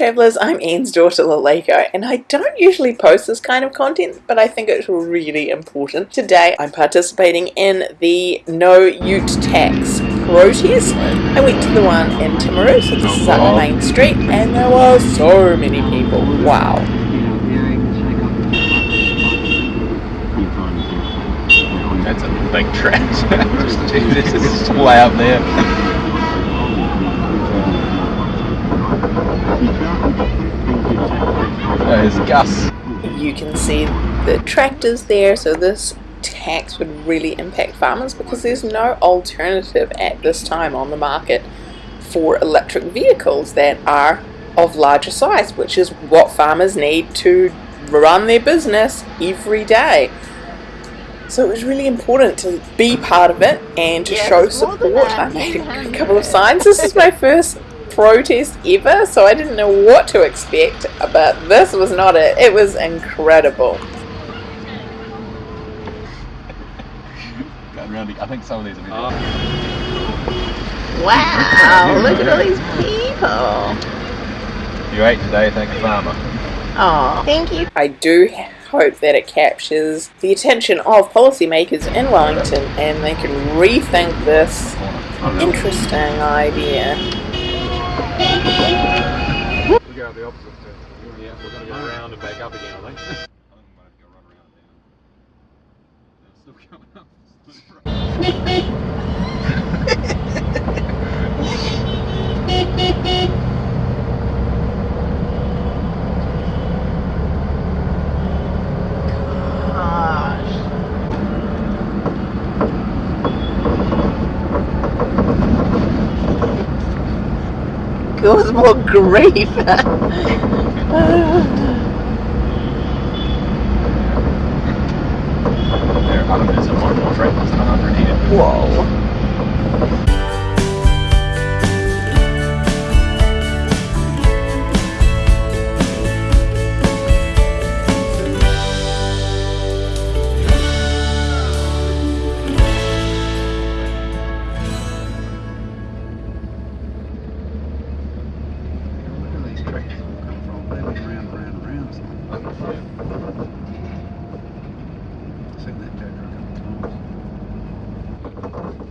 travellers, I'm Anne's daughter Laleko and I don't usually post this kind of content but I think it's really important. Today I'm participating in the No Ute Tax protest. I went to the one in Timaru, so this is up the main street and there were so many people. Wow. That's a big trash. this is way up there. There's Gus. You can see the tractors there, so this tax would really impact farmers because there's no alternative at this time on the market for electric vehicles that are of larger size, which is what farmers need to run their business every day. So it was really important to be part of it and to yes, show support. I made a couple of signs. This is my first protest ever, so I didn't know what to expect, but this was not it. It was incredible. I think some of these are oh. Wow, look at all these people. You ate today, thank you, Farmer. Oh, thank you. I do hope that it captures the attention of policymakers in Wellington and they can rethink this interesting idea. We go the opposite Yeah, we're going to go around and back up again, I think. I think we might have to go run around now. Still coming up. was more Sing that Jack a couple times.